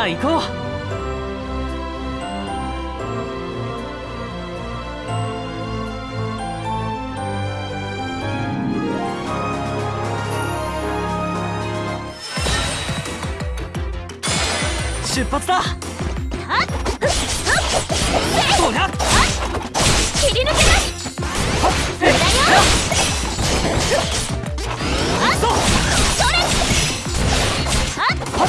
さあ行こう。出発だ。切り抜けないはっ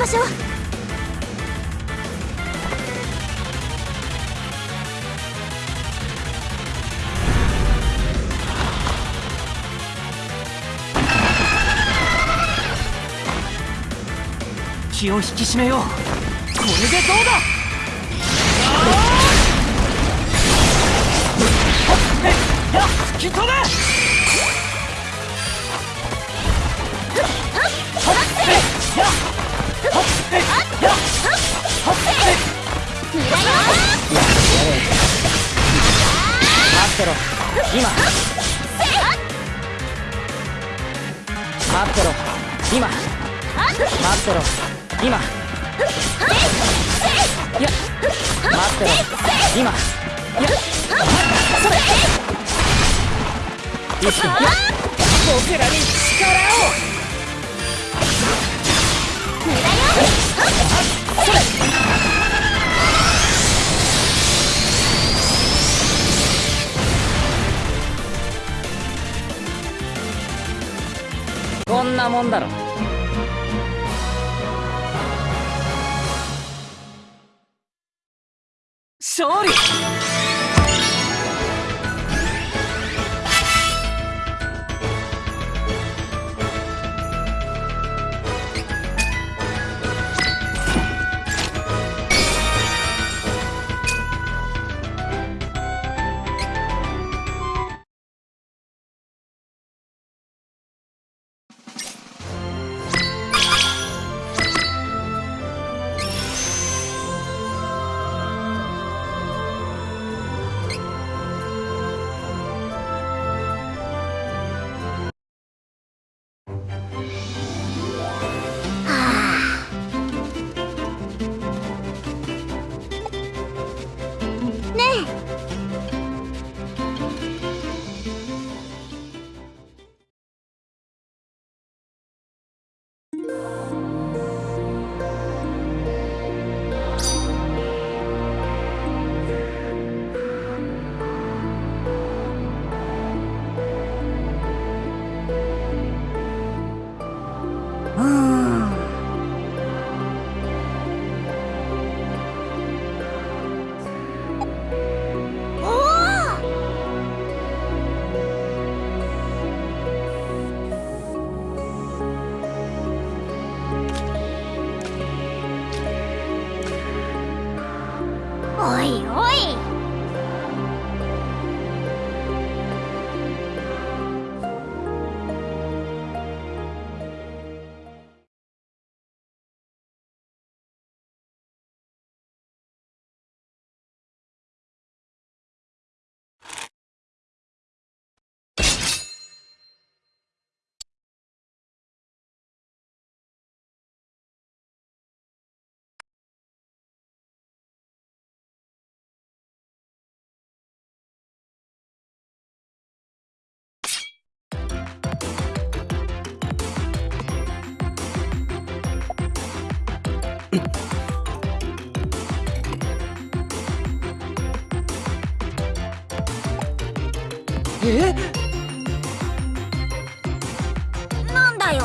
ましょう。気を引き締めよう。これでどうだ？っ！吹き飛べ！っ無駄よ待ってろ。今待ってろ。今待ってろ。今いや待ってろ。今いやそれいついや僕らに力をなもんだろ勝おいえ？なんだよ。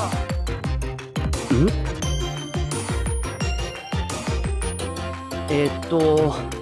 えっと。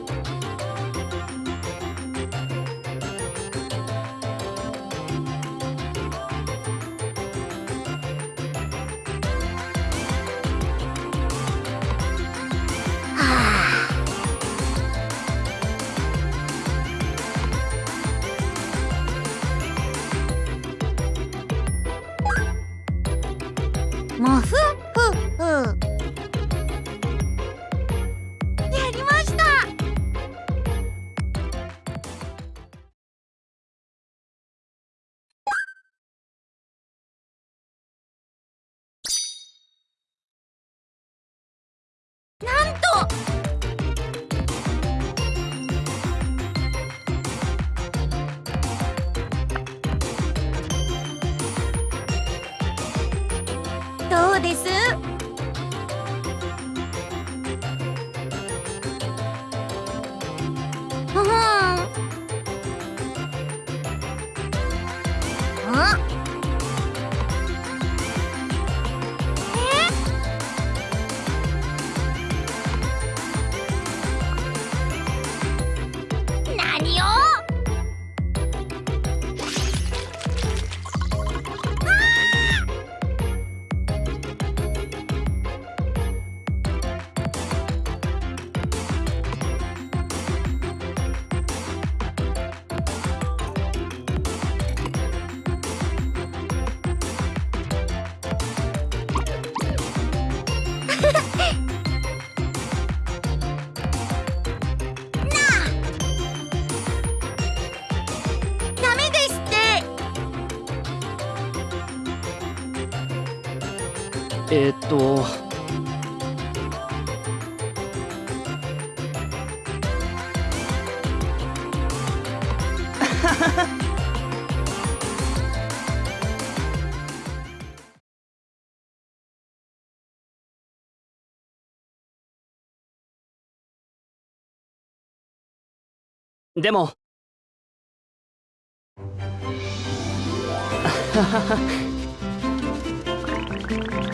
でも。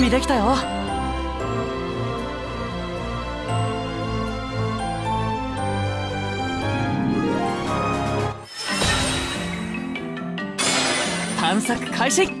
備できたよ。探索開始。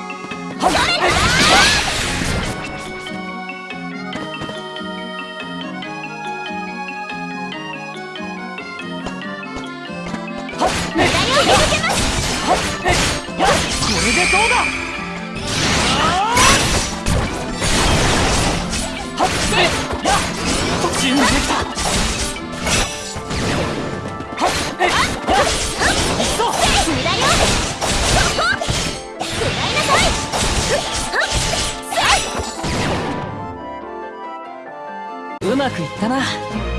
まくいったな。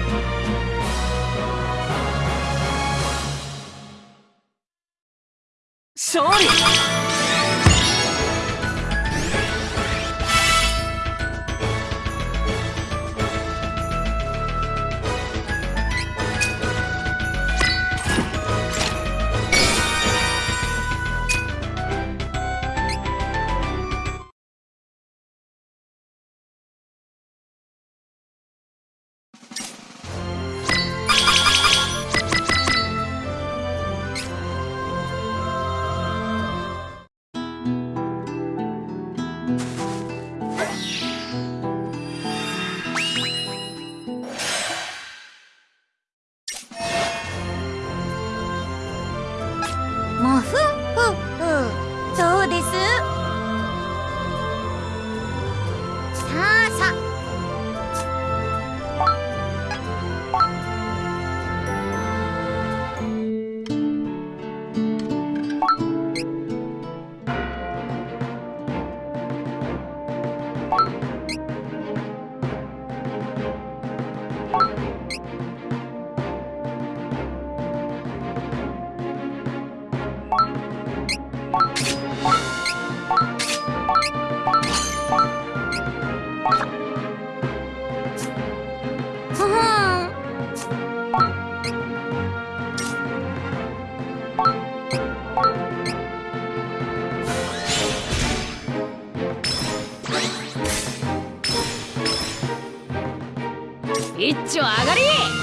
ッチョ上がり